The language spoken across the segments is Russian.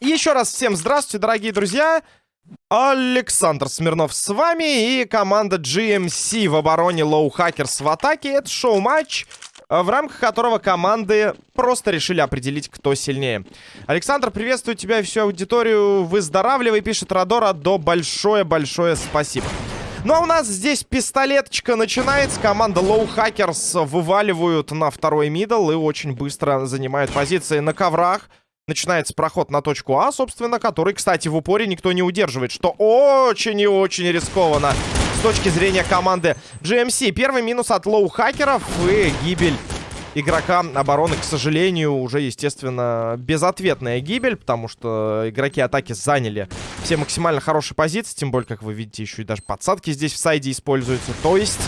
Еще раз всем здравствуйте, дорогие друзья. Александр Смирнов с вами и команда GMC в обороне Low Hackers в атаке. Это шоу-матч, в рамках которого команды просто решили определить, кто сильнее. Александр, приветствую тебя и всю аудиторию. Выздоравливай, пишет Родора. До большое-большое спасибо. Ну а у нас здесь пистолеточка начинается. Команда Low Hackers вываливают на второй мидл и очень быстро занимают позиции на коврах. Начинается проход на точку А, собственно, который, кстати, в упоре никто не удерживает, что очень и очень рискованно с точки зрения команды GMC. Первый минус от лоу-хакеров и гибель игрока обороны, к сожалению, уже, естественно, безответная гибель, потому что игроки атаки заняли все максимально хорошие позиции, тем более, как вы видите, еще и даже подсадки здесь в сайде используются. То есть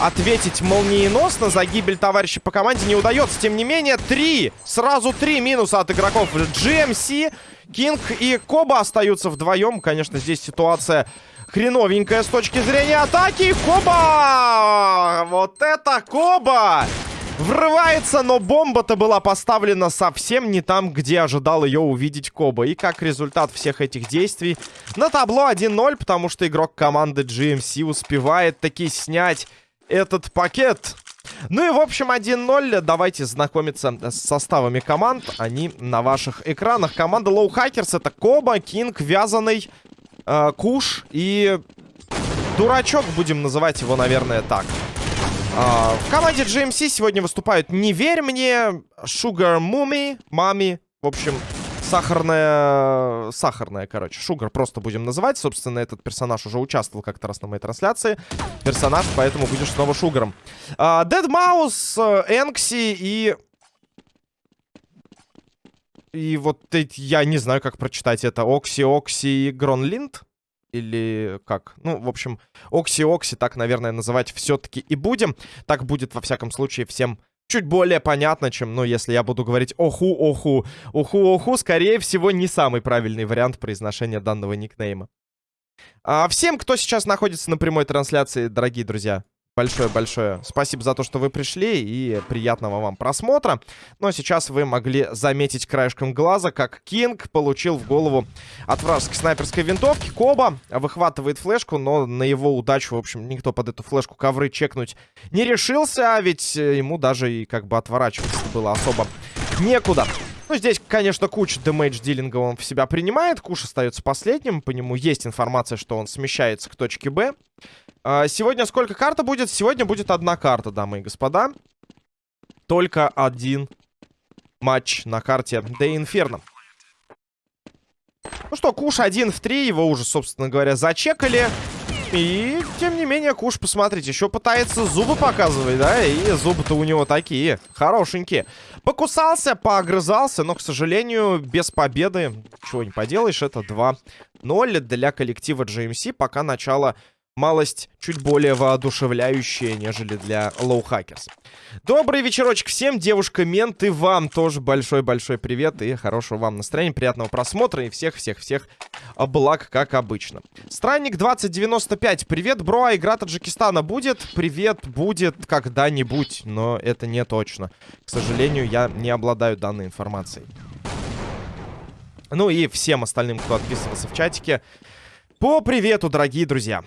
ответить молниеносно за гибель товарища по команде не удается. Тем не менее, три, сразу три минуса от игроков GMC. Кинг и Коба остаются вдвоем. Конечно, здесь ситуация хреновенькая с точки зрения атаки. Коба! Вот это Коба! Врывается, но бомба-то была поставлена совсем не там, где ожидал ее увидеть Коба. И как результат всех этих действий на табло 1-0, потому что игрок команды GMC успевает таки снять этот пакет. Ну и, в общем, 1-0. Давайте знакомиться с составами команд. Они на ваших экранах. Команда Low Hackers это Коба, Кинг, Вязаный, э, Куш и Дурачок. Будем называть его, наверное, так. Э, в команде GMC сегодня выступают «Не верь мне», «Sugar Mummy», «Мами». В общем, сахарная... Сахарная, короче. Шугар просто будем называть. Собственно, этот персонаж уже участвовал как-то раз на моей трансляции. Персонаж, поэтому будешь снова Шугаром. Дед Маус, Энкси и... И вот я не знаю, как прочитать это. Окси, Окси, Гронлинд? Или как? Ну, в общем, Окси-Окси, так, наверное, называть все-таки и будем. Так будет, во всяком случае, всем чуть более понятно, чем, ну, если я буду говорить оху-оху. Оху-оху, скорее всего, не самый правильный вариант произношения данного никнейма. А всем, кто сейчас находится на прямой трансляции, дорогие друзья, Большое-большое спасибо за то, что вы пришли, и приятного вам просмотра. Но сейчас вы могли заметить краешком глаза, как Кинг получил в голову от вражеской снайперской винтовки. Коба выхватывает флешку, но на его удачу, в общем, никто под эту флешку ковры чекнуть не решился, а ведь ему даже и как бы отворачиваться было особо некуда. Ну, здесь, конечно, куча дэмэдж дилинга он в себя принимает. Куш остается последним. По нему есть информация, что он смещается к точке Б. А, сегодня сколько карта будет? Сегодня будет одна карта, дамы и господа. Только один матч на карте Де Инферно. Ну что, Куш один в три. Его уже, собственно говоря, зачекали. И, тем не менее, Куш, посмотрите, еще пытается зубы показывать, да? И зубы-то у него такие, хорошенькие. Покусался, поогрызался, но, к сожалению, без победы. Чего не поделаешь, это 2-0 для коллектива GMC. Пока начало малость чуть более воодушевляющая, нежели для Hackers. Добрый вечерочек всем, девушка-мент, и вам тоже большой-большой привет и хорошего вам настроения, приятного просмотра и всех-всех-всех благ, как обычно. Странник 2095, привет, бро, а игра Таджикистана будет? Привет, будет когда-нибудь, но это не точно. К сожалению, я не обладаю данной информацией. Ну и всем остальным, кто отписывался в чатике, по привету, дорогие друзья.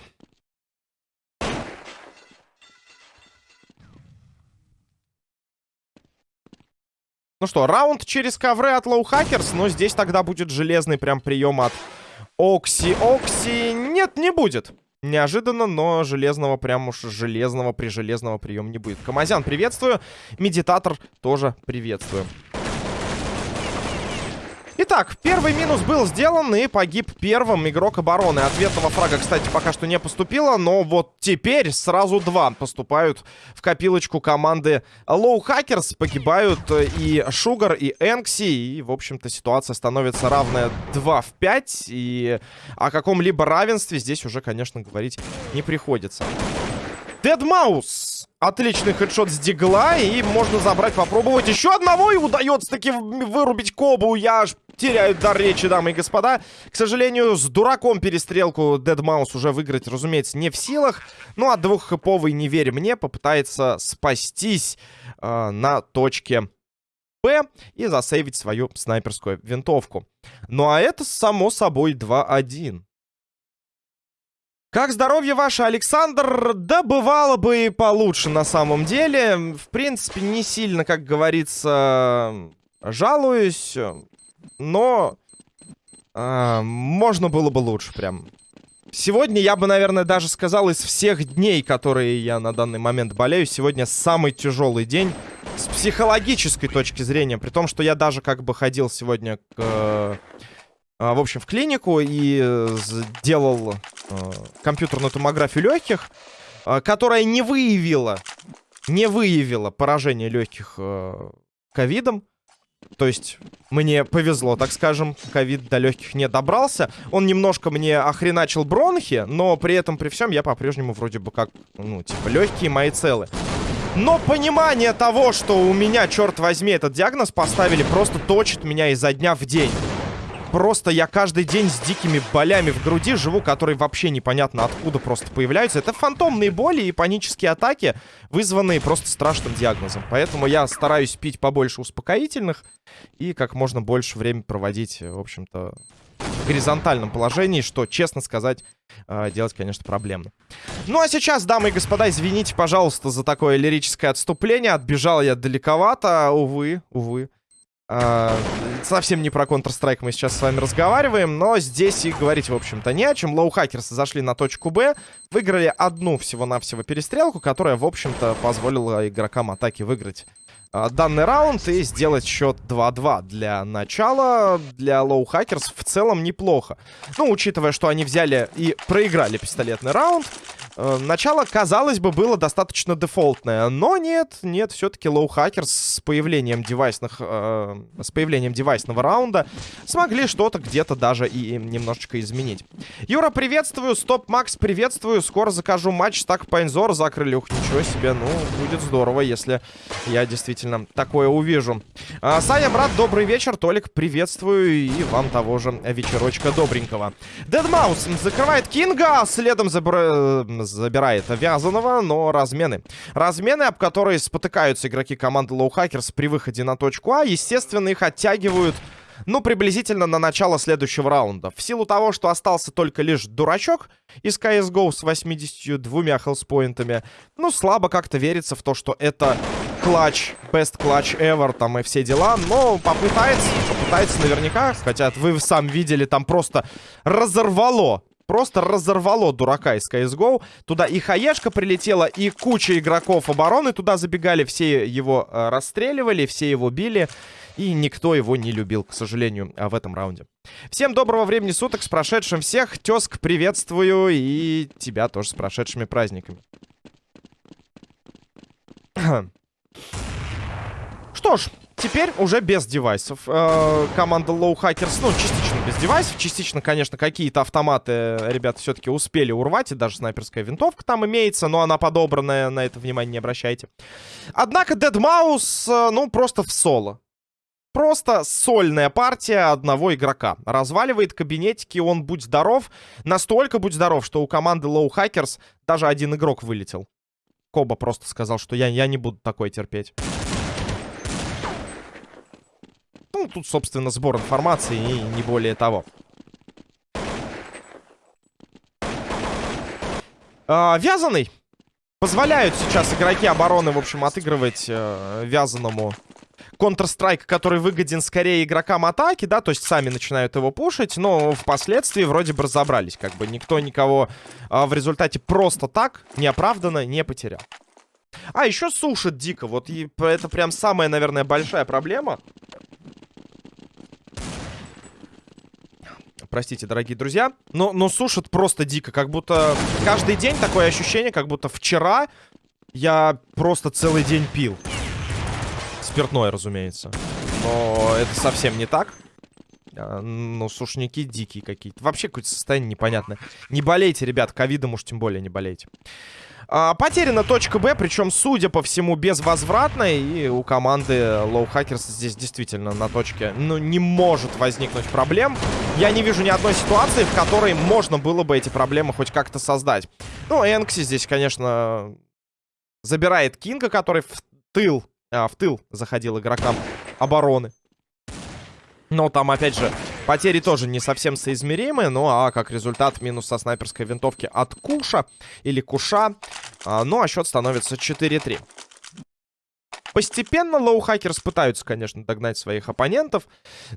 Ну что, раунд через ковры от Low Hackers, но здесь тогда будет железный прям прием от Окси. Окси нет, не будет. Неожиданно, но железного, прям уж железного при железного приема не будет. Камазян, приветствую. Медитатор тоже приветствую. Итак, первый минус был сделан и погиб первым игрок обороны. Ответного фрага, кстати, пока что не поступило, но вот теперь сразу два поступают в копилочку команды Low Hackers. Погибают и Шугар, и Энкси, и, в общем-то, ситуация становится равная 2 в 5. И о каком-либо равенстве здесь уже, конечно, говорить не приходится. Дедмаус. Отличный хедшот с дигла. И можно забрать, попробовать еще одного. И удается таки вырубить Кобу. Я аж теряю дар речи, дамы и господа. К сожалению, с дураком перестрелку Дедмаус уже выиграть, разумеется, не в силах. Ну, а двуххэповый, не верь мне, попытается спастись э, на точке Б и засейвить свою снайперскую винтовку. Ну а это, само собой, 2-1. Как здоровье ваше, Александр? Да бывало бы и получше на самом деле. В принципе, не сильно, как говорится, жалуюсь. Но э, можно было бы лучше прям. Сегодня я бы, наверное, даже сказал, из всех дней, которые я на данный момент болею, сегодня самый тяжелый день с психологической точки зрения. При том, что я даже как бы ходил сегодня к а, в общем, в клинику и э, сделал э, компьютерную томографию легких, э, которая не выявила, не выявила поражение легких ковидом. То есть мне повезло, так скажем, ковид до легких не добрался. Он немножко мне охреначил бронхи, но при этом, при всем, я по-прежнему вроде бы как, ну, типа, легкие мои целы. Но понимание того, что у меня, черт возьми, этот диагноз поставили, просто точит меня изо дня в день. Просто я каждый день с дикими болями в груди живу, которые вообще непонятно откуда просто появляются. Это фантомные боли и панические атаки, вызванные просто страшным диагнозом. Поэтому я стараюсь пить побольше успокоительных и как можно больше времени проводить, в общем-то, в горизонтальном положении, что, честно сказать, э, делать, конечно, проблемно. Ну, а сейчас, дамы и господа, извините, пожалуйста, за такое лирическое отступление. Отбежал я далековато, увы, увы. А, совсем не про Counter-Strike мы сейчас с вами разговариваем, но здесь и говорить, в общем-то, не о чем. Low Hackers'ы зашли на точку Б, выиграли одну всего-навсего перестрелку, которая, в общем-то, позволила игрокам атаки выиграть данный раунд и сделать счет 2-2. Для начала, для Low Hackers в целом неплохо. Ну, учитывая, что они взяли и проиграли пистолетный раунд, Э, начало, казалось бы, было достаточно дефолтное, но нет, нет, все-таки Low Hackers с появлением девайсных, э, с появлением девайсного раунда смогли что-то где-то даже и немножечко изменить. Юра, приветствую, Стоп Макс, приветствую, скоро закажу матч, так Пайнзор закрыли, ух, ничего себе, ну, будет здорово, если я действительно такое увижу. А, Саня, брат, добрый вечер, Толик, приветствую, и вам того же вечерочка добренького. Дедмаус закрывает Кинга, следом забр забирает вязаного, но размены. Размены, об которые спотыкаются игроки команды Low при выходе на точку А, естественно, их оттягивают ну, приблизительно на начало следующего раунда. В силу того, что остался только лишь дурачок из CSGO с 82 хелспоинтами, ну, слабо как-то верится в то, что это клатч, best clutch ever, там и все дела, но попытается, попытается наверняка, хотя вы сам видели, там просто разорвало просто разорвало дурака из CSGO. Туда и хаешка прилетела, и куча игроков обороны туда забегали. Все его э, расстреливали, все его били. И никто его не любил, к сожалению, в этом раунде. Всем доброго времени суток, с прошедшим всех. Тезк, приветствую, и тебя тоже с прошедшими праздниками. Что ж, теперь уже без девайсов. Э, команда Low Hackers, ну, частично без девайсов. Частично, конечно, какие-то автоматы ребята все-таки успели урвать. И даже снайперская винтовка там имеется, но она подобранная, на это внимание не обращайте. Однако Deadmau5, э, ну, просто в соло. Просто сольная партия одного игрока. Разваливает кабинетики, он, будь здоров, настолько будь здоров, что у команды Low Hackers даже один игрок вылетел. Коба просто сказал, что я, я не буду такое терпеть. Ну, тут, собственно, сбор информации и не более того. А, вязаный. Позволяют сейчас игроки обороны, в общем, отыгрывать э, вязаному Counter-Strike, который выгоден скорее игрокам атаки, да, то есть сами начинают его пушить, но впоследствии вроде бы разобрались, как бы никто никого э, в результате просто так неоправданно не потерял. А, еще сушит дико, вот и это прям самая, наверное, большая проблема. Простите, дорогие друзья. Но, но сушит просто дико. Как будто каждый день такое ощущение, как будто вчера я просто целый день пил. Спиртное, разумеется. Но это совсем не так. А, ну, сушники дикие какие-то. Вообще какое-то состояние непонятное. Не болейте, ребят. Ковидом уж тем более не болейте. А, потеряна точка Б, причем, судя по всему, безвозвратная. И у команды Low Hackers здесь действительно на точке, ну, не может возникнуть проблем. Я не вижу ни одной ситуации, в которой можно было бы эти проблемы хоть как-то создать. Ну, Энкси здесь, конечно, забирает Кинга, который в тыл, а, в тыл заходил игрокам обороны. Но там, опять же, потери тоже не совсем соизмеримы. Ну, а как результат, минус со снайперской винтовки от Куша или Куша. А, ну, а счет становится 4-3. Постепенно Low Hackers пытаются, конечно, догнать своих оппонентов.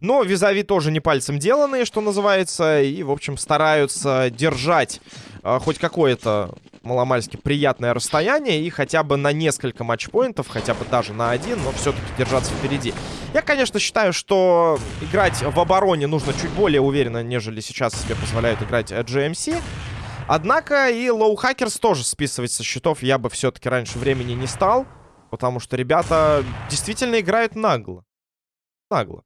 Но визави тоже не пальцем деланные, что называется. И, в общем, стараются держать э, хоть какое-то маломальски приятное расстояние. И хотя бы на несколько матчпоинтов, хотя бы даже на один, но все-таки держаться впереди. Я, конечно, считаю, что играть в обороне нужно чуть более уверенно, нежели сейчас себе позволяют играть GMC. Однако и Low Hackers тоже списывать со счетов я бы все-таки раньше времени не стал. Потому что ребята действительно играют нагло. Нагло.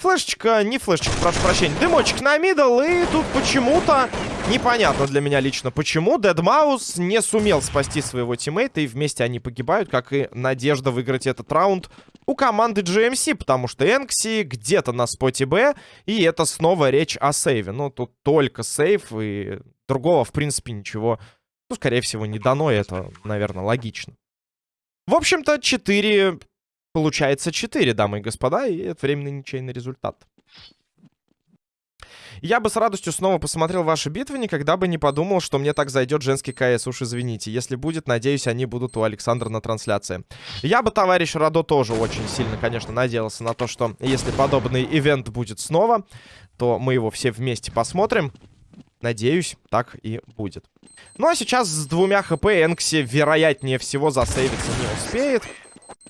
Флешечка, не флешечка, прошу прощения. Дымочек на middle, и тут почему-то непонятно для меня лично, почему Дедмаус не сумел спасти своего тиммейта, и вместе они погибают, как и надежда выиграть этот раунд у команды GMC, потому что Энкси где-то на споте Б, и это снова речь о сейве. Ну, тут только сейв, и другого, в принципе, ничего, ну, скорее всего, не дано, и это, наверное, логично. В общем-то, 4... Получается 4, дамы и господа, и это временный ничейный результат. Я бы с радостью снова посмотрел ваши битвы, никогда бы не подумал, что мне так зайдет женский КС, уж извините. Если будет, надеюсь, они будут у Александра на трансляции. Я бы, товарищ Радо, тоже очень сильно, конечно, надеялся на то, что если подобный ивент будет снова, то мы его все вместе посмотрим. Надеюсь, так и будет. Ну а сейчас с двумя хп Энкси, вероятнее всего, засейвиться не успеет.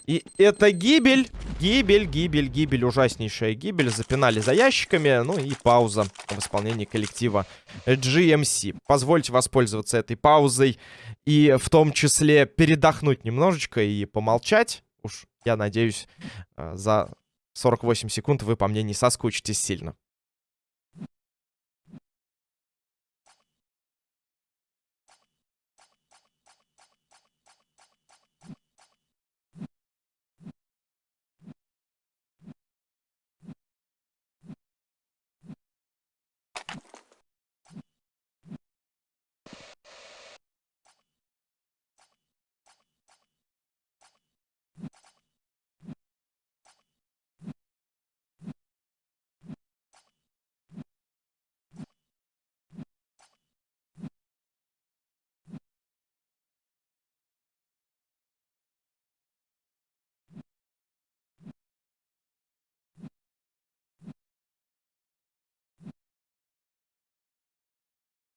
И это гибель, гибель, гибель, гибель, ужаснейшая гибель. Запинали за ящиками, ну и пауза в исполнении коллектива GMC. Позвольте воспользоваться этой паузой и в том числе передохнуть немножечко и помолчать. Уж, я надеюсь, э, за 48 секунд вы по мне не соскучитесь сильно.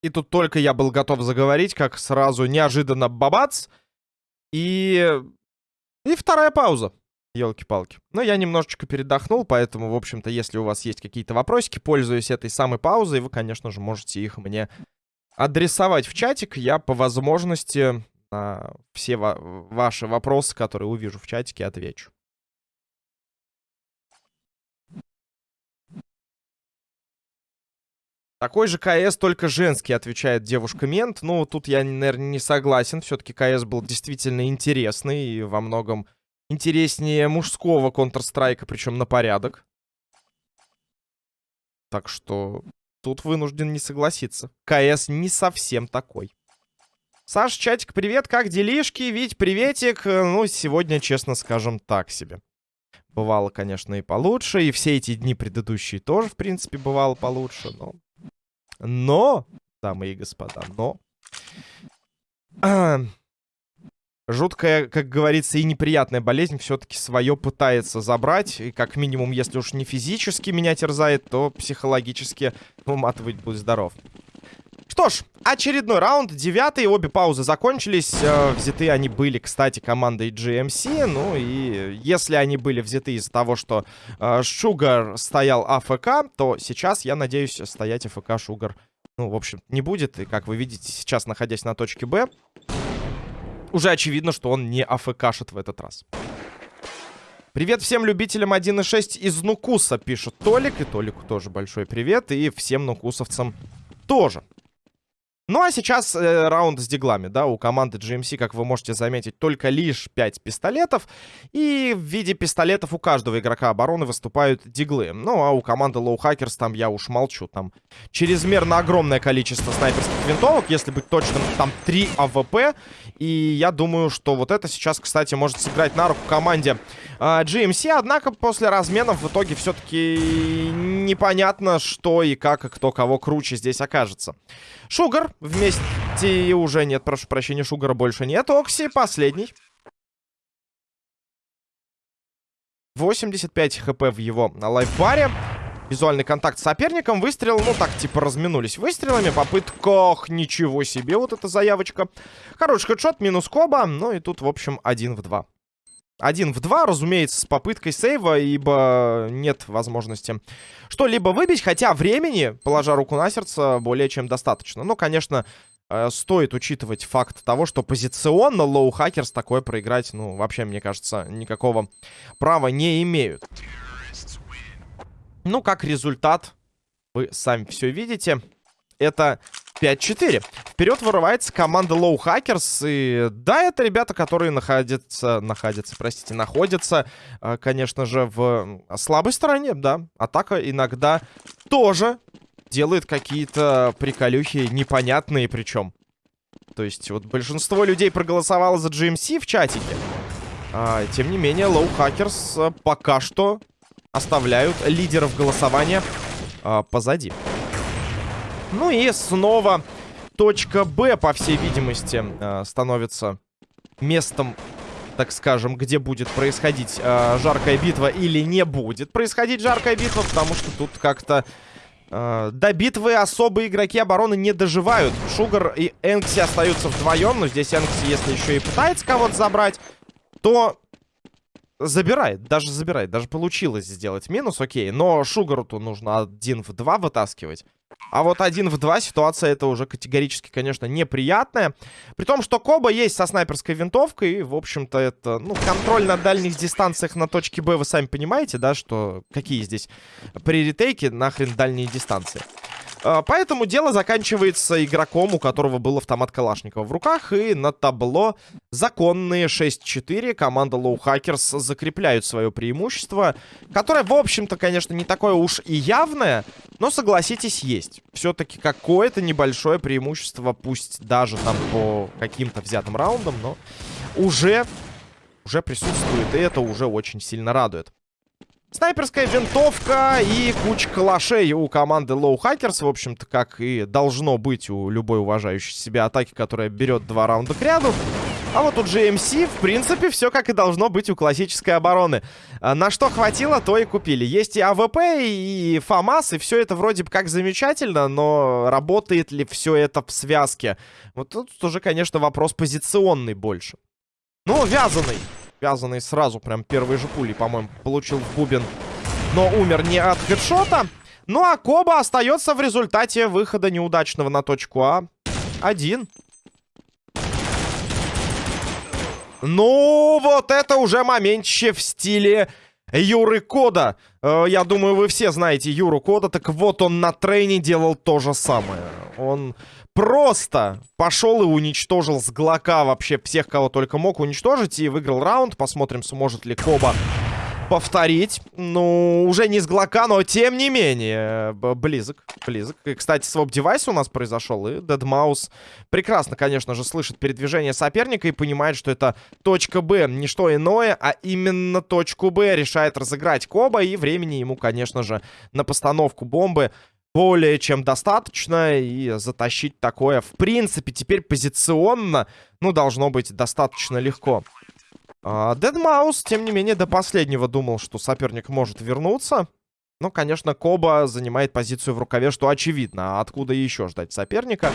И тут только я был готов заговорить, как сразу неожиданно бабац. И... И вторая пауза. Елки-палки. Но я немножечко передохнул, поэтому, в общем-то, если у вас есть какие-то вопросики, пользуясь этой самой паузой, вы, конечно же, можете их мне адресовать в чатик. Я по возможности на все ва ваши вопросы, которые увижу в чатике, отвечу. Такой же КС, только женский, отвечает девушка-мент. Ну, тут я, наверное, не согласен. Все-таки КС был действительно интересный и во многом интереснее мужского Counter-Strike, причем на порядок. Так что тут вынужден не согласиться. КС не совсем такой. Саш, чатик, привет, как делишки? Вить, приветик. Ну, сегодня, честно скажем, так себе. Бывало, конечно, и получше, и все эти дни предыдущие тоже, в принципе, бывало получше, но но, дамы и господа, но... жуткая, как говорится, и неприятная болезнь все-таки свое пытается забрать. И как минимум, если уж не физически меня терзает, то психологически уматывать будет здоров. Что ж, очередной раунд, девятый, обе паузы закончились. Э, взяты они были, кстати, командой GMC. Ну и если они были взяты из-за того, что э, Шугар стоял АФК, то сейчас, я надеюсь, стоять АФК Шугар, ну, в общем, не будет. И как вы видите, сейчас, находясь на точке Б, уже очевидно, что он не АФКшит в этот раз. Привет всем любителям 1.6 из Нукуса, пишет Толик. И Толику тоже большой привет. И всем нукусовцам тоже. Ну а сейчас э, раунд с диглами, да, у команды GMC, как вы можете заметить, только лишь 5 пистолетов. И в виде пистолетов у каждого игрока обороны выступают диглы. Ну а у команды Low Hackers там я уж молчу, там чрезмерно огромное количество снайперских винтовок, если быть точным, там 3 АВП. И я думаю, что вот это сейчас, кстати, может сыграть на руку команде э, GMC. Однако после разменов в итоге все-таки непонятно, что и как, и кто кого круче здесь окажется. Шугар вместе уже нет, прошу прощения, Шугара больше нет. Окси последний. 85 хп в его лайфбаре. Визуальный контакт с соперником. Выстрел, ну так, типа, разминулись выстрелами. Попытках, ничего себе, вот эта заявочка. Хороший хедшот, минус коба. Ну и тут, в общем, один в два. Один в два, разумеется, с попыткой сейва, ибо нет возможности что-либо выбить. Хотя времени, положа руку на сердце, более чем достаточно. Ну, конечно, э, стоит учитывать факт того, что позиционно Лоу Хакерс такое проиграть, ну, вообще, мне кажется, никакого права не имеют. Ну, как результат, вы сами все видите. Это 5-4. Вперед вырывается команда Low Hackers. И да, это ребята, которые находятся, находятся, простите, находятся, э, конечно же, в слабой стороне, да. Атака иногда тоже делает какие-то приколюхи непонятные причем. То есть вот большинство людей проголосовало за GMC в чатике. А, тем не менее, Low Hackers э, пока что оставляют лидеров голосования а, позади. Ну и снова точка Б, по всей видимости, э, становится местом, так скажем, где будет происходить э, жаркая битва или не будет происходить жаркая битва, потому что тут как-то э, до битвы особые игроки обороны не доживают. Шугар и Энкси остаются вдвоем, но здесь Энкси, если еще и пытается кого-то забрать, то забирает, даже забирает, даже получилось сделать минус, окей, но Шугару-то нужно один в два вытаскивать. А вот один в два ситуация это уже категорически, конечно, неприятная. При том, что Коба есть со снайперской винтовкой. И, в общем-то, это, ну, контроль на дальних дистанциях на точке Б, вы сами понимаете, да, что какие здесь при ретейке нахрен дальние дистанции. А, поэтому дело заканчивается игроком, у которого был автомат Калашникова в руках. И на табло законные 6-4. Команда Low Hackers закрепляют свое преимущество. Которое, в общем-то, конечно, не такое уж и явное. Но, согласитесь, есть. Все-таки какое-то небольшое преимущество. Пусть даже там по каким-то взятым раундам. Но уже, уже присутствует. И это уже очень сильно радует. Снайперская винтовка и куча калашей у команды Low Hackers, в общем-то, как и должно быть у любой уважающей себя атаки, которая берет два раунда к ряду. А вот у GMC, в принципе, все как и должно быть у классической обороны. А, на что хватило, то и купили. Есть и АВП, и ФАМАС, и все это вроде бы как замечательно, но работает ли все это в связке? Вот тут уже, конечно, вопрос позиционный больше. Ну, Вязаный. Вязаный сразу, прям первой же пулей, по-моему, получил в бубен. Но умер не от хедшота. Ну а Коба остается в результате выхода неудачного на точку А. Один. Ну, вот это уже моментище в стиле Юры Кода. Э, я думаю, вы все знаете Юру Кода. Так вот, он на трейне делал то же самое. Он просто пошел и уничтожил с Глока вообще всех, кого только мог уничтожить. И выиграл раунд. Посмотрим, сможет ли Коба повторить. Ну, уже не с Глока, но тем не менее. Близок, близок. И, кстати, своп девайс у нас произошел. И Дедмаус прекрасно, конечно же, слышит передвижение соперника и понимает, что это точка Б. Не что иное, а именно точку Б решает разыграть Коба. И времени ему, конечно же, на постановку бомбы более чем достаточно. И затащить такое, в принципе, теперь позиционно, ну, должно быть достаточно легко. Дедмаус, тем не менее, до последнего думал, что соперник может вернуться. Но, конечно, Коба занимает позицию в рукаве, что очевидно. А откуда еще ждать соперника?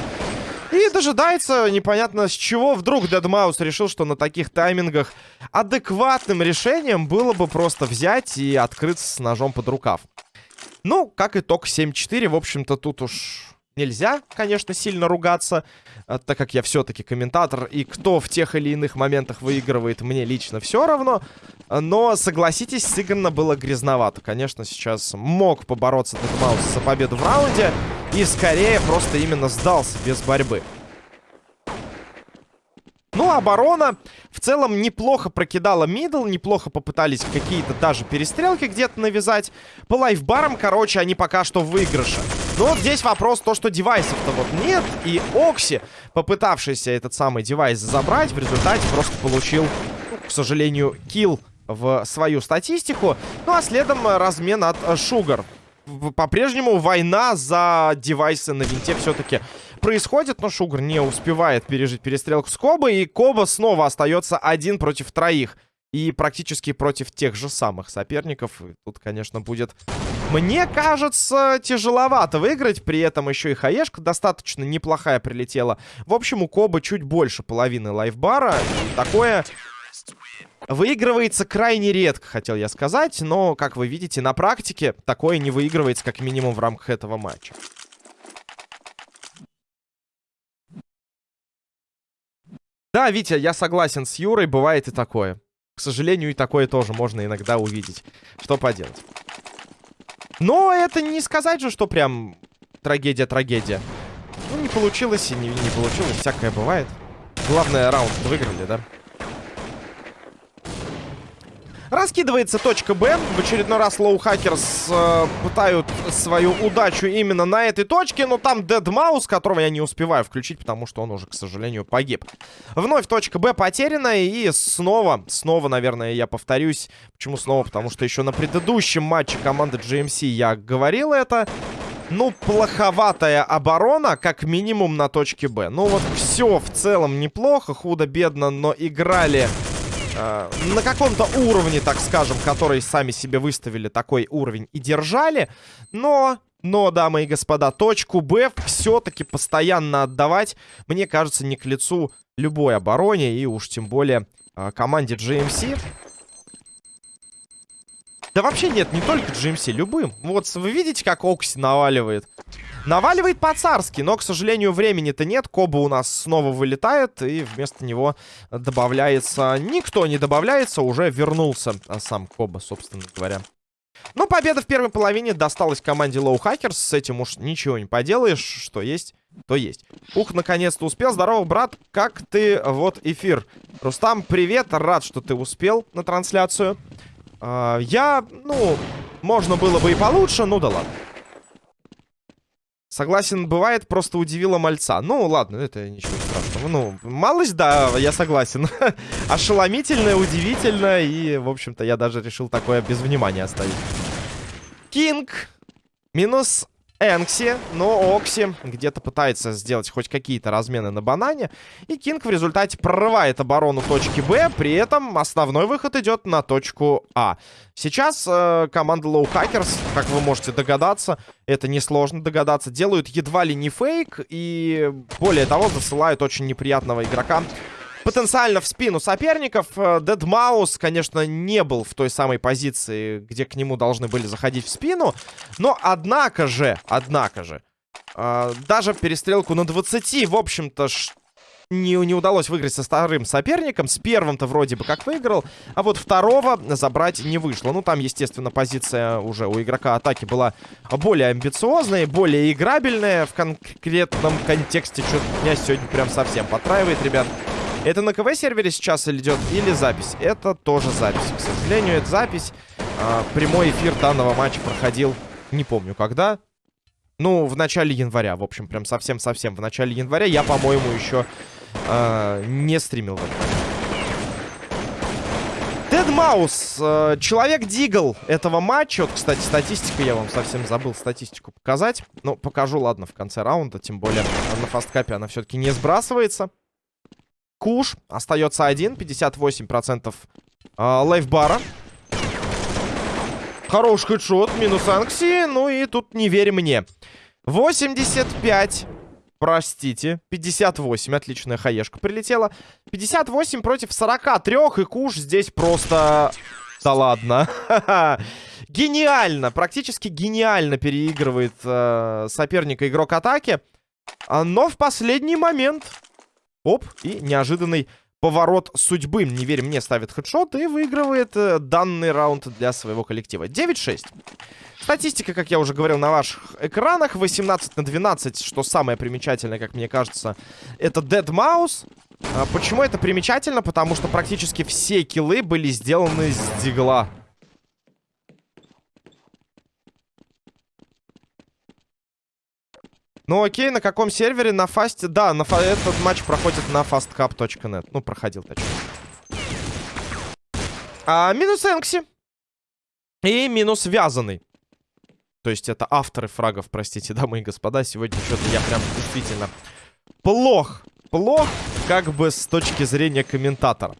И дожидается непонятно с чего. Вдруг Дедмаус решил, что на таких таймингах адекватным решением было бы просто взять и открыться с ножом под рукав. Ну, как итог 7-4. В общем-то, тут уж нельзя, конечно, сильно ругаться, а, так как я все-таки комментатор, и кто в тех или иных моментах выигрывает, мне лично все равно. Но, согласитесь, сыграно было грязновато. Конечно, сейчас мог побороться Дедмаус за победу в раунде. И скорее просто именно сдался без борьбы. Ну, оборона в целом неплохо прокидала мидл, неплохо попытались какие-то даже перестрелки где-то навязать. По лайфбарам, короче, они пока что в выигрыше. Но вот здесь вопрос то, что девайсов-то вот нет. И Окси, попытавшийся этот самый девайс забрать, в результате просто получил, к сожалению, килл в свою статистику. Ну, а следом размен от Шугар по-прежнему война за девайсы на винте все-таки происходит, но Шугар не успевает пережить перестрелку с Коба, и Коба снова остается один против троих. И практически против тех же самых соперников. И тут, конечно, будет, мне кажется, тяжеловато выиграть. При этом еще и хаешка достаточно неплохая прилетела. В общем, у Коба чуть больше половины лайфбара. Такое Выигрывается крайне редко, хотел я сказать, но, как вы видите, на практике такое не выигрывается, как минимум, в рамках этого матча. Да, Витя, я согласен с Юрой, бывает и такое. К сожалению, и такое тоже можно иногда увидеть. Что поделать. Но это не сказать же, что прям трагедия-трагедия. Ну, не получилось и не, не получилось, всякое бывает. Главное, раунд выиграли, да? Раскидывается точка Б. В очередной раз Лоу Хакерс э, пытают свою удачу именно на этой точке. Но там Дед Маус, которого я не успеваю включить, потому что он уже, к сожалению, погиб. Вновь точка Б потеряна. И снова, снова, наверное, я повторюсь. Почему снова? Потому что еще на предыдущем матче команды GMC я говорил это. Ну, плоховатая оборона, как минимум, на точке Б. Ну, вот все в целом неплохо, худо-бедно, но играли э, на каком-то уровне, так скажем, который сами себе выставили такой уровень и держали. Но, но, дамы и господа, точку Б все-таки постоянно отдавать, мне кажется, не к лицу любой обороне и уж тем более э, команде GMC. Да вообще нет, не только GMC, любым. Вот вы видите, как Окси наваливает? Наваливает по-царски, но, к сожалению, времени-то нет. Коба у нас снова вылетает, и вместо него добавляется... Никто не добавляется, уже вернулся сам Коба, собственно говоря. Ну, победа в первой половине досталась команде Low Hackers. С этим уж ничего не поделаешь. Что есть, то есть. Ух, наконец-то успел. Здорово, брат. Как ты? Вот эфир. Рустам, привет. Рад, что ты успел на трансляцию. Uh, я, ну, можно было бы и получше, ну да ладно. Согласен, бывает, просто удивило мальца. Ну, ладно, это ничего страшного. Ну, малость, да, я согласен. Ошеломительно, удивительно. И, в общем-то, я даже решил такое без внимания оставить. Кинг. Минус Энкси, но Окси где-то пытается сделать хоть какие-то размены на банане. И Кинг в результате прорывает оборону точки Б. При этом основной выход идет на точку А. Сейчас э, команда Low Hackers, как вы можете догадаться, это несложно догадаться, делают едва ли не фейк. И более того, засылают очень неприятного игрока потенциально в спину соперников. Дедмаус, э, конечно, не был в той самой позиции, где к нему должны были заходить в спину. Но, однако же, однако же, э, даже перестрелку на 20, в общем-то, не, не удалось выиграть со вторым соперником. С первым-то вроде бы как выиграл. А вот второго забрать не вышло. Ну, там, естественно, позиция уже у игрока атаки была более амбициозная, более играбельная. В конкретном контексте что-то меня сегодня прям совсем потраивает, ребят. Это на КВ-сервере сейчас идет или запись? Это тоже запись. К сожалению, это запись. А, прямой эфир данного матча проходил, не помню когда. Ну, в начале января. В общем, прям совсем-совсем в начале января. Я, по-моему, еще а, не стримил в. Дед Маус, э, человек Дигл этого матча. Вот, кстати, статистика, я вам совсем забыл статистику показать. Ну, покажу, ладно, в конце раунда. Тем более на фасткапе она все-таки не сбрасывается. Куш остается один. 58% э, лайфбара. Хороший хедшот. Минус Анкси. Ну и тут не верь мне. 85. Простите. 58. Отличная хаешка прилетела. 58 против 43. И Куш здесь просто... Да ладно. гениально. Практически гениально переигрывает э, соперника игрок атаки. А, но в последний момент Оп, и неожиданный поворот судьбы. Не верь мне, ставит хедшот и выигрывает э, данный раунд для своего коллектива. 9-6. Статистика, как я уже говорил, на ваших экранах. 18 на 12, что самое примечательное, как мне кажется, это Dead Mouse. А почему это примечательно? Потому что практически все киллы были сделаны с дигла. Ну окей, на каком сервере? На фасте? Да, на фа... этот матч проходит на fastcup.net. Ну, проходил, точнее. А, минус Энкси. И минус Вязаный. То есть это авторы фрагов, простите, дамы и господа. Сегодня что-то я прям действительно плох. Плох, как бы с точки зрения комментатора.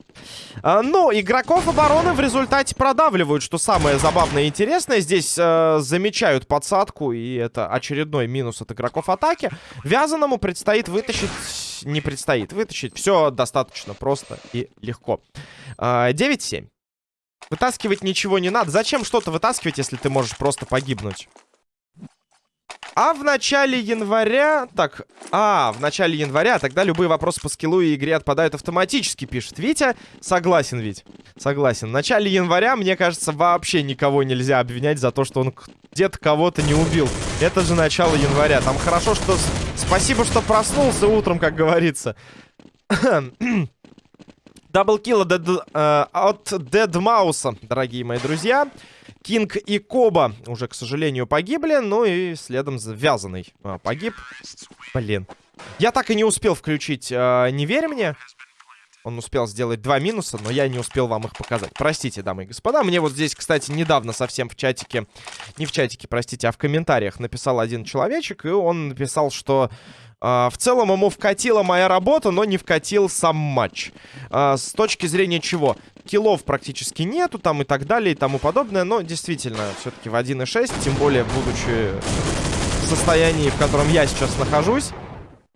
А, но игроков обороны в результате продавливают, что самое забавное и интересное. Здесь э, замечают подсадку, и это очередной минус от игроков атаки. Вязаному предстоит вытащить... Не предстоит вытащить. Все достаточно просто и легко. Э, 9-7. Вытаскивать ничего не надо. Зачем что-то вытаскивать, если ты можешь просто погибнуть? А в начале января... Так, а, в начале января тогда любые вопросы по скиллу и игре отпадают автоматически, пишет Витя. Согласен, Вить. Согласен. В начале января, мне кажется, вообще никого нельзя обвинять за то, что он где-то кого-то не убил. Это же начало января. Там хорошо, что... Спасибо, что проснулся утром, как говорится. Double kill э, от Дедмауса, дорогие мои друзья. Кинг и Коба уже, к сожалению, погибли. Ну и следом Вязаный а, погиб. Блин. Я так и не успел включить э, «Не верь мне». Он успел сделать два минуса, но я не успел вам их показать. Простите, дамы и господа. Мне вот здесь, кстати, недавно совсем в чатике... Не в чатике, простите, а в комментариях написал один человечек. И он написал, что Uh, в целом ему вкатила моя работа, но не вкатил сам матч. Uh, с точки зрения чего? Киллов практически нету, там и так далее, и тому подобное. Но действительно, все-таки в 1.6, тем более будучи в состоянии, в котором я сейчас нахожусь,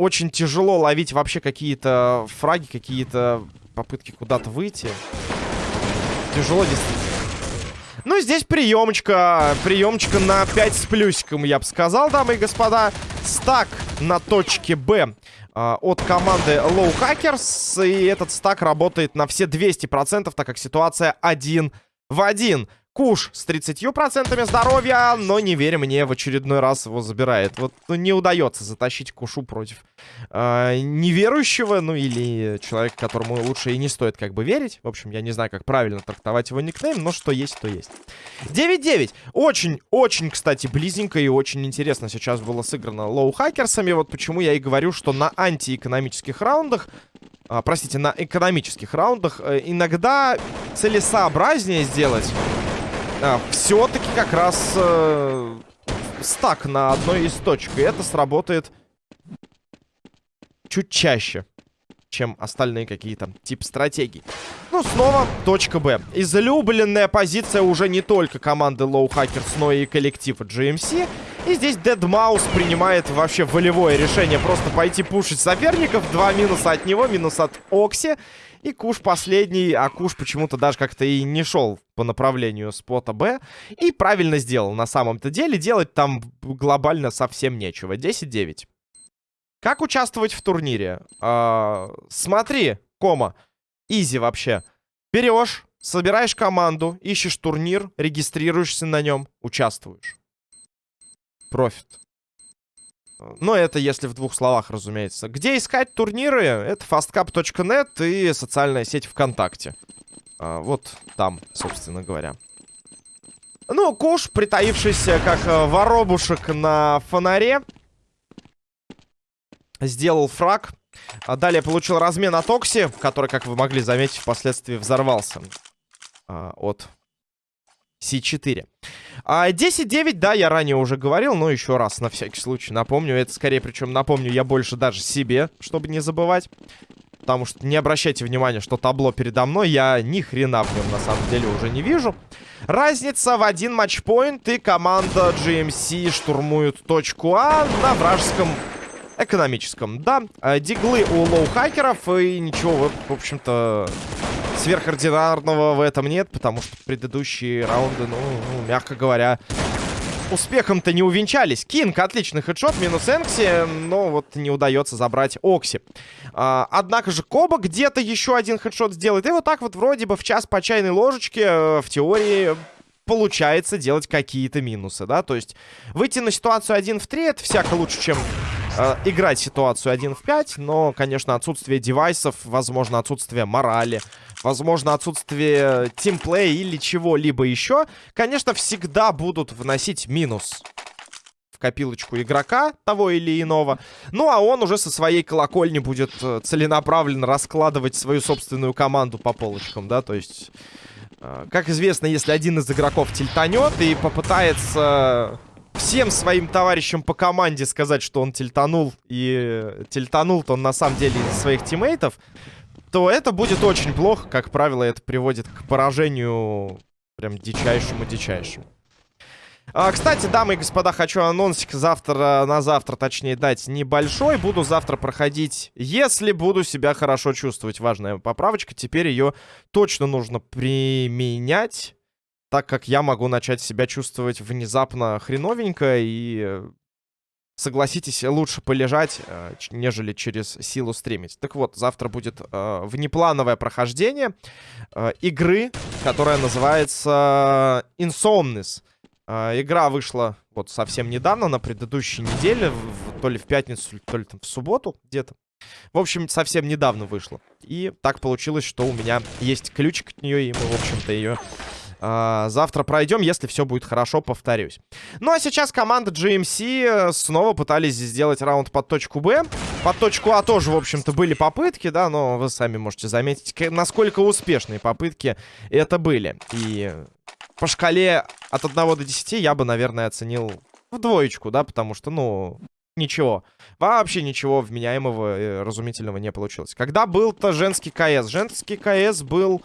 очень тяжело ловить вообще какие-то фраги, какие-то попытки куда-то выйти. Тяжело действительно. Ну, здесь приемочка. Приемочка на 5 с плюсиком, я бы сказал, дамы и господа. Стак на точке Б э, от команды Low Hackers. И этот стак работает на все 200%, так как ситуация один в один. Куш с 30% здоровья, но не верь мне, в очередной раз его забирает. Вот ну, не удается затащить Кушу против э, неверующего, ну или человека, которому лучше и не стоит как бы верить. В общем, я не знаю, как правильно трактовать его никнейм, но что есть, то есть. 9-9. Очень-очень, кстати, близненько и очень интересно сейчас было сыграно лоу-хакерсами. Вот почему я и говорю, что на антиэкономических раундах а, простите, на экономических раундах э, иногда целесообразнее сделать а, все-таки как раз э, стак на одной из точек. И это сработает чуть чаще, чем остальные какие-то тип стратегий. Ну, снова точка Б. Излюбленная позиция уже не только команды Low Hackers, но и коллектива GMC. И здесь Deadmau5 принимает вообще волевое решение просто пойти пушить соперников. Два минуса от него, минус от Окси. И Куш последний, а Куш почему-то даже как-то и не шел по направлению спота Б. И правильно сделал на самом-то деле. Делать там глобально совсем нечего. 10-9. Как участвовать в турнире? А, смотри, кома. Изи вообще. Берешь, собираешь команду, ищешь турнир, регистрируешься на нем, участвуешь. Профит. Но это если в двух словах, разумеется. Где искать турниры? Это fastcap.net и социальная сеть ВКонтакте. А, вот там, собственно говоря. Ну, Куш, притаившийся как э, воробушек на фонаре, сделал фраг. А далее получил размен от Окси, который, как вы могли заметить, впоследствии взорвался а, от C4. А 10-9, да, я ранее уже говорил, но еще раз, на всякий случай, напомню. Это скорее, причем напомню я больше даже себе, чтобы не забывать. Потому что не обращайте внимания, что табло передо мной, я ни хрена в нем на самом деле уже не вижу. Разница в один матчпоинт, и команда GMC штурмует точку А на вражеском экономическом. Да, э, диглы у лоу-хакеров, и ничего, в общем-то, сверхординарного в этом нет, потому что предыдущие раунды, ну, ну мягко говоря, успехом-то не увенчались. Кинг, отличный headshot, минус Энкси, но вот не удается забрать Окси. А, однако же Коба где-то еще один headshot сделает. И вот так вот вроде бы в час по чайной ложечке, э, в теории, получается делать какие-то минусы, да, то есть выйти на ситуацию 1 в 3 это всяко лучше, чем э, играть ситуацию 1 в 5, но, конечно, отсутствие девайсов, возможно, отсутствие морали, возможно, отсутствие тимплея или чего-либо еще, конечно, всегда будут вносить минус в копилочку игрока того или иного. Ну, а он уже со своей колокольни будет э, целенаправленно раскладывать свою собственную команду по полочкам, да, то есть... Э, как известно, если один из игроков тильтанет и попытается всем своим товарищам по команде сказать, что он тильтанул, и тильтанул-то он на самом деле из своих тиммейтов, то это будет очень плохо. Как правило, это приводит к поражению прям дичайшему-дичайшему. А, кстати, дамы и господа, хочу анонсик завтра, на завтра, точнее, дать небольшой. Буду завтра проходить, если буду себя хорошо чувствовать. Важная поправочка, теперь ее точно нужно применять так как я могу начать себя чувствовать внезапно хреновенько и, согласитесь, лучше полежать, э, нежели через силу стримить. Так вот, завтра будет э, внеплановое прохождение э, игры, которая называется Insomnis. Э, игра вышла вот совсем недавно, на предыдущей неделе, в, то ли в пятницу, то ли там в субботу где-то. В общем, совсем недавно вышла. И так получилось, что у меня есть ключик от нее, и мы, в общем-то, ее а, завтра пройдем, если все будет хорошо, повторюсь. Ну а сейчас команда GMC э, снова пытались сделать раунд под точку Б. Под точку А тоже, в общем-то, были попытки, да, но вы сами можете заметить, насколько успешные попытки это были. И по шкале от 1 до 10 я бы, наверное, оценил в двоечку, да, потому что, ну, ничего. Вообще ничего вменяемого и разумительного не получилось. Когда был-то женский КС? Женский КС был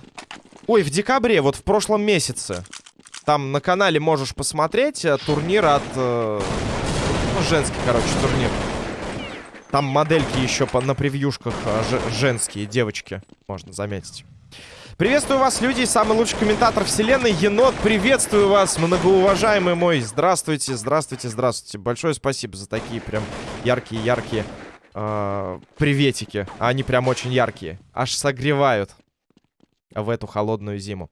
Ой, в декабре, вот в прошлом месяце. Там на канале можешь посмотреть э, турнир от... Э, ну, женский, короче, турнир. Там модельки еще по, на превьюшках э, женские, девочки, можно заметить. Приветствую вас, люди, самый лучший комментатор вселенной, Енот, приветствую вас, многоуважаемый мой, здравствуйте, здравствуйте, здравствуйте, большое спасибо за такие прям яркие-яркие э, приветики, они прям очень яркие, аж согревают в эту холодную зиму.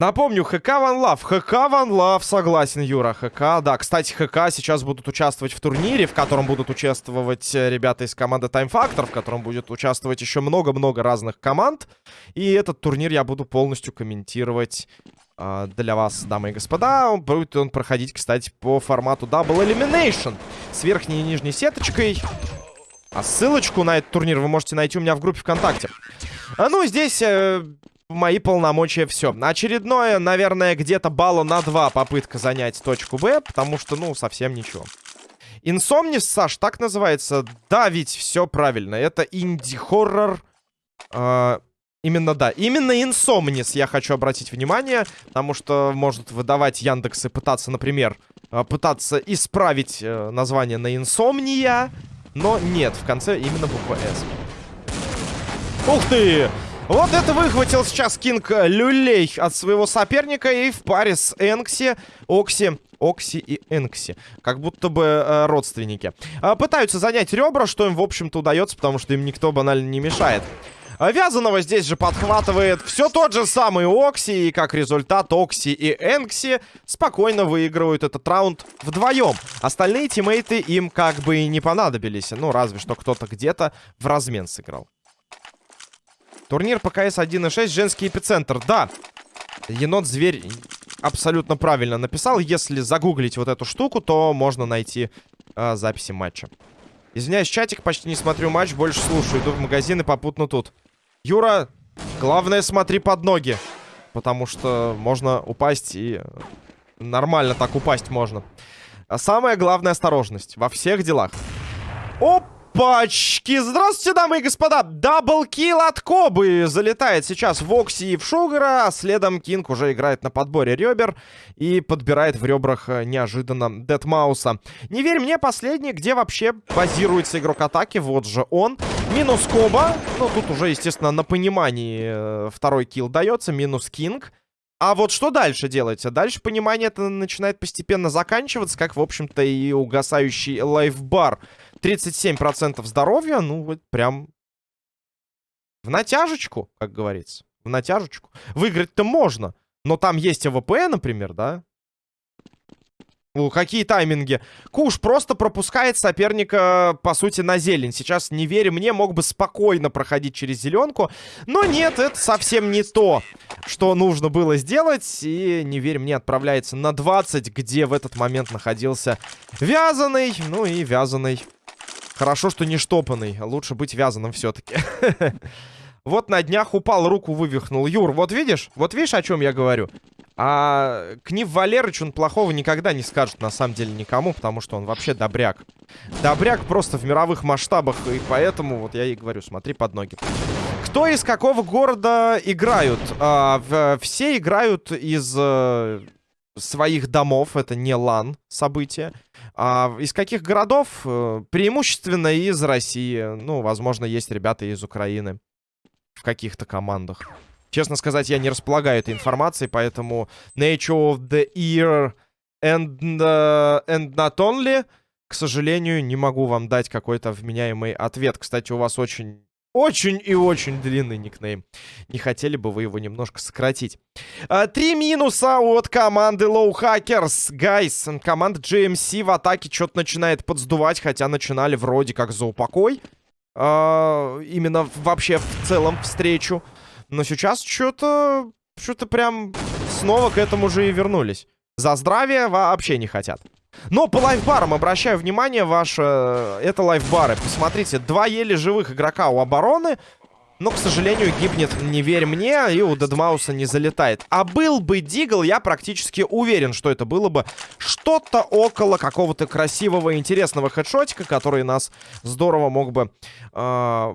Напомню, ХК Ван Лав. ХК Ван Лав, согласен, Юра. ХК, да. Кстати, ХК сейчас будут участвовать в турнире, в котором будут участвовать э, ребята из команды Time Factor, в котором будет участвовать еще много-много разных команд. И этот турнир я буду полностью комментировать э, для вас, дамы и господа. Будет он проходить, кстати, по формату Double Elimination. С верхней и нижней сеточкой. А ссылочку на этот турнир вы можете найти у меня в группе ВКонтакте. А, ну, здесь э, мои полномочия все. Очередное, наверное, где-то балла на 2 попытка занять точку Б, потому что, ну, совсем ничего. Инсомнис, Саш, так называется? Да, ведь все правильно. Это инди-хоррор. Э, именно, да. Именно Инсомнис я хочу обратить внимание, потому что может выдавать Яндекс и пытаться, например, э, пытаться исправить э, название на Инсомния. Но нет, в конце именно буква «С». Ух ты! Вот это выхватил сейчас Кинг Люлей от своего соперника. И в паре с Энкси, Окси, Окси и Энкси. Как будто бы э, родственники. Э, пытаются занять ребра, что им, в общем-то, удается, потому что им никто банально не мешает. А Вязаного здесь же подхватывает все тот же самый Окси. И как результат Окси и Энкси спокойно выигрывают этот раунд вдвоем. Остальные тиммейты им как бы и не понадобились. Ну, разве что кто-то где-то в размен сыграл. Турнир по КС 1.6, женский эпицентр. Да, енот-зверь абсолютно правильно написал. Если загуглить вот эту штуку, то можно найти э, записи матча. Извиняюсь, чатик, почти не смотрю матч, больше слушаю. Иду в магазин и попутно тут. Юра, главное смотри под ноги. Потому что можно упасть и... Нормально так упасть можно. А самое главное осторожность во всех делах. Оп! Пачки! Здравствуйте, дамы и господа! Даблкил от Кобы залетает сейчас в Окси и в Шугара. А следом Кинг уже играет на подборе ребер и подбирает в ребрах э, неожиданно Дедмауса. Не верь мне, последний, где вообще базируется игрок атаки. Вот же он. Минус Коба. Ну, тут уже, естественно, на понимании э, второй kill дается. Минус Кинг. А вот что дальше делается? Дальше понимание это начинает постепенно заканчиваться, как, в общем-то, и угасающий lifebar. 37% здоровья, ну, вот прям в натяжечку, как говорится. В натяжечку. Выиграть-то можно. Но там есть АВП, например, да? О, какие тайминги. Куш просто пропускает соперника, по сути, на зелень. Сейчас, не веря мне, мог бы спокойно проходить через зеленку. Но нет, это совсем не то, что нужно было сделать. И, не верь мне, отправляется на 20, где в этот момент находился вязаный. Ну и вязаный. Хорошо, что не штопанный. Лучше быть вязаным все-таки. Вот на днях упал, руку вывихнул. Юр, вот видишь? Вот видишь, о чем я говорю? А Книв Валерыч, он плохого никогда не скажет, на самом деле, никому, потому что он вообще добряк. Добряк просто в мировых масштабах, и поэтому, вот я и говорю, смотри под ноги. Кто из какого города играют? А, все играют из э, своих домов, это не лан событие. А из каких городов? Э, преимущественно из России. Ну, возможно, есть ребята из Украины в каких-то командах. Честно сказать, я не располагаю этой информацией, поэтому Nature of the Ear and, uh, and not only, к сожалению, не могу вам дать какой-то вменяемый ответ. Кстати, у вас очень... Очень и очень длинный никнейм. Не хотели бы вы его немножко сократить. А, три минуса от команды Low Hackers. Гайс, команда GMC в атаке что-то начинает подсдувать, хотя начинали вроде как за упокой. А, именно вообще в целом встречу. Но сейчас что-то... Что-то прям снова к этому же и вернулись. За здравие вообще не хотят. Но по лайфбарам обращаю внимание ваше... Это лайфбары. Посмотрите, два еле живых игрока у обороны. Но, к сожалению, гибнет «Не верь мне» и у Дедмауса не залетает. А был бы Дигл, я практически уверен, что это было бы что-то около какого-то красивого, интересного хедшотика, который нас здорово мог бы... Э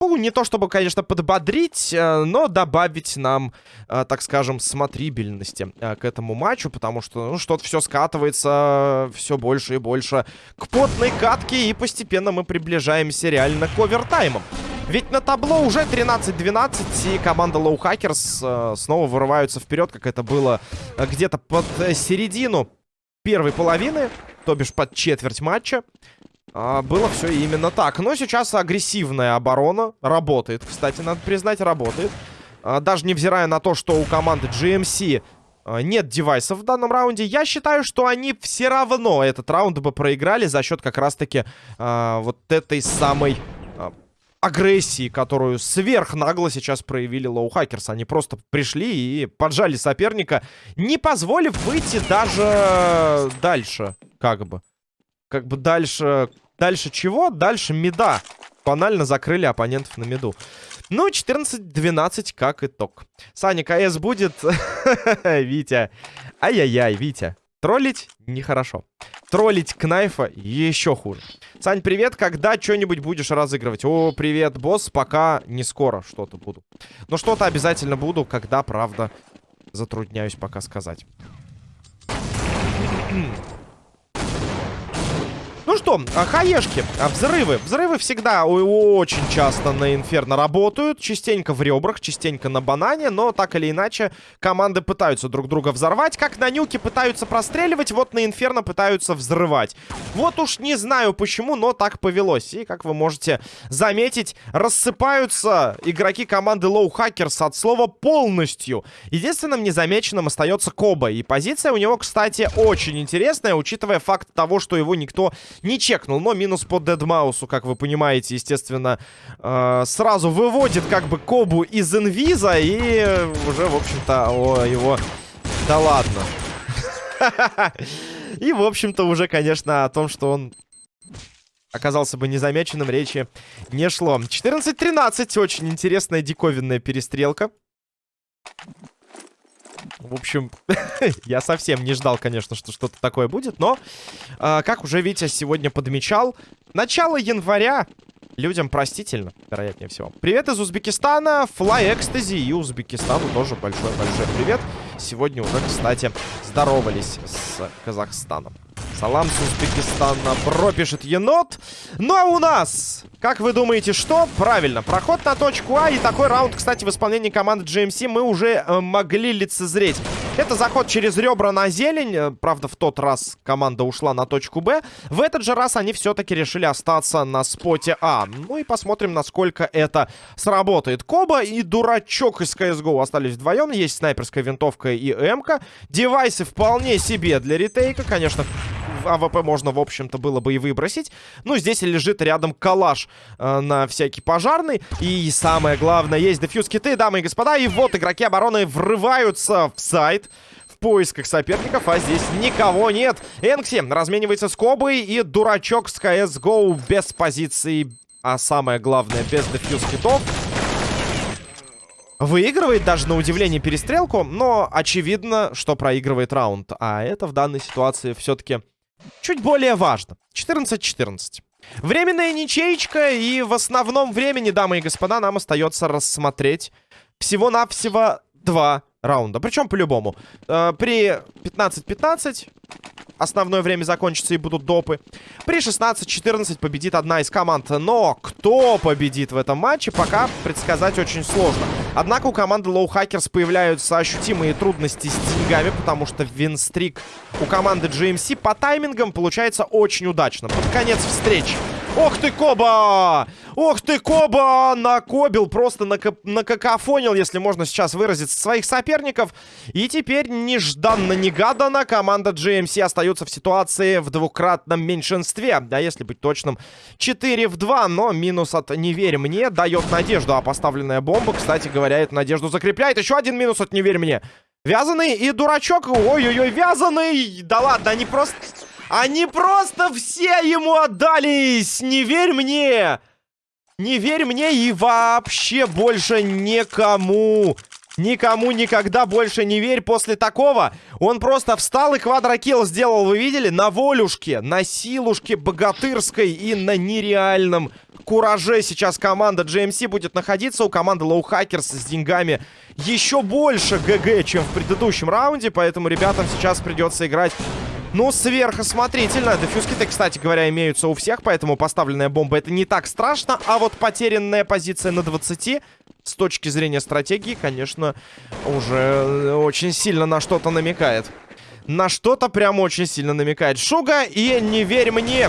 ну, не то чтобы, конечно, подбодрить, э, но добавить нам, э, так скажем, смотрибельности э, к этому матчу, потому что, ну, что-то все скатывается все больше и больше к потной катке, и постепенно мы приближаемся реально к овертаймам. Ведь на табло уже 13-12, и команда Low Hackers снова вырываются вперед, как это было где-то под середину первой половины, то бишь под четверть матча. А, было все именно так. Но сейчас агрессивная оборона работает. Кстати, надо признать, работает. А, даже невзирая на то, что у команды GMC а, нет девайсов в данном раунде, я считаю, что они все равно этот раунд бы проиграли за счет как раз-таки а, вот этой самой а, агрессии, которую сверхнагло сейчас проявили Low Hackers. Они просто пришли и поджали соперника, не позволив выйти даже дальше, как бы как бы дальше... Дальше чего? Дальше меда. Банально закрыли оппонентов на меду. Ну, 14-12 как итог. Саня, КС будет? Витя. Ай-яй-яй, Витя. Троллить нехорошо. Троллить Кнайфа еще хуже. Сань, привет. Когда что-нибудь будешь разыгрывать? О, привет, босс. Пока не скоро что-то буду. Но что-то обязательно буду, когда, правда, затрудняюсь пока сказать. Что, а, хаешки, а, взрывы. Взрывы всегда очень часто на Инферно работают. Частенько в ребрах, частенько на банане. Но так или иначе, команды пытаются друг друга взорвать. Как на нюке пытаются простреливать, вот на Инферно пытаются взрывать. Вот уж не знаю почему, но так повелось. И, как вы можете заметить, рассыпаются игроки команды Low Hackers от слова полностью. Единственным незамеченным остается Коба. И позиция у него, кстати, очень интересная, учитывая факт того, что его никто не чекнул, но минус по Дедмаусу, как вы понимаете, естественно, э, сразу выводит как бы Кобу из инвиза и уже, в общем-то, его... Да ладно. И, в общем-то, уже, конечно, о том, что он оказался бы незамеченным, речи не шло. 14-13. Очень интересная диковинная перестрелка. В общем, я совсем не ждал, конечно, что что-то такое будет, но, э, как уже Витя сегодня подмечал, начало января людям простительно, вероятнее всего. Привет из Узбекистана, Fly Ecstasy и Узбекистану тоже большой-большой привет. Сегодня уже, кстати, здоровались с Казахстаном. Салам с Узбекистана. Бро пишет енот. Ну а у нас, как вы думаете, что? Правильно, проход на точку А. И такой раунд, кстати, в исполнении команды GMC мы уже э, могли лицезреть. Это заход через ребра на зелень. Э, правда, в тот раз команда ушла на точку Б. В этот же раз они все-таки решили остаться на споте А. Ну и посмотрим, насколько это сработает. Коба и дурачок из CSGO остались вдвоем. Есть снайперская винтовка и М-ка. Девайсы вполне себе для retake а. Конечно, AWP можно, в общем-то, было бы и выбросить. Ну, здесь лежит рядом калаш э, на всякий пожарный. И самое главное, есть defuse kit ы, дамы и господа. И вот игроки обороны врываются в сайт в поисках соперников, а здесь никого нет. Энкси разменивается с Кобой и дурачок с CSGO без позиции, а самое главное, без defuse kit ов. Выигрывает даже на удивление перестрелку, но очевидно, что проигрывает раунд. А это в данной ситуации все-таки чуть более важно. 14-14. Временная ничейка, и в основном времени, дамы и господа, нам остается рассмотреть всего-навсего два раунда. Причем по-любому. Э, при 15-15 основное время закончится и будут допы. При 16-14 победит одна из команд. Но кто победит в этом матче, пока предсказать очень сложно. Однако у команды Low Hackers появляются ощутимые трудности с деньгами, потому что винстрик у команды GMC по таймингам получается очень удачно. Под конец встречи. Ох ты, Коба! Ох ты, Коба! Накобил, просто накакофонил, если можно сейчас выразиться, своих соперников. И теперь нежданно-негаданно команда GMC остается в ситуации в двукратном меньшинстве. Да, если быть точным, 4 в 2, но минус от «Не верь мне» дает надежду. А поставленная бомба, кстати говоря, эту надежду закрепляет. Еще один минус от «Не верь мне». Вязаный и дурачок. Ой-ой-ой, вязаный! Да ладно, они просто... Они просто все ему отдались! Не верь мне! Не верь мне и вообще больше никому! Никому никогда больше не верь после такого. Он просто встал и квадрокилл сделал, вы видели? На волюшке, на силушке богатырской и на нереальном кураже сейчас команда GMC будет находиться. У команды Low Hackers с деньгами еще больше ГГ, чем в предыдущем раунде. Поэтому ребятам сейчас придется играть ну, сверхосмотрительно. Дефьюз-киты, кстати говоря, имеются у всех, поэтому поставленная бомба это не так страшно. А вот потерянная позиция на 20 с точки зрения стратегии, конечно, уже очень сильно на что-то намекает. На что-то прям очень сильно намекает. Шуга и не верь мне.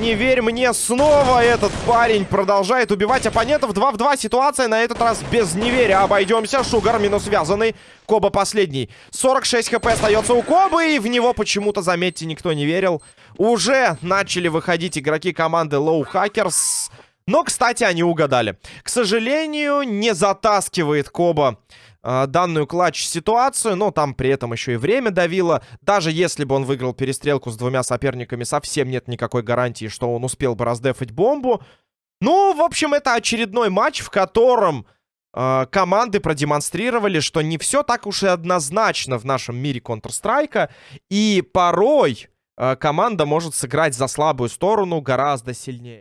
Не верь мне, снова этот парень продолжает убивать оппонентов. 2 в 2 ситуация, на этот раз без неверия обойдемся. Шугар минус связанный, Коба последний. 46 хп остается у Кобы, и в него почему-то, заметьте, никто не верил. Уже начали выходить игроки команды Low Hackers. Но, кстати, они угадали. К сожалению, не затаскивает Коба данную клатч-ситуацию, но там при этом еще и время давило. Даже если бы он выиграл перестрелку с двумя соперниками, совсем нет никакой гарантии, что он успел бы раздефать бомбу. Ну, в общем, это очередной матч, в котором э, команды продемонстрировали, что не все так уж и однозначно в нашем мире Counter-Strike. И порой э, команда может сыграть за слабую сторону гораздо сильнее.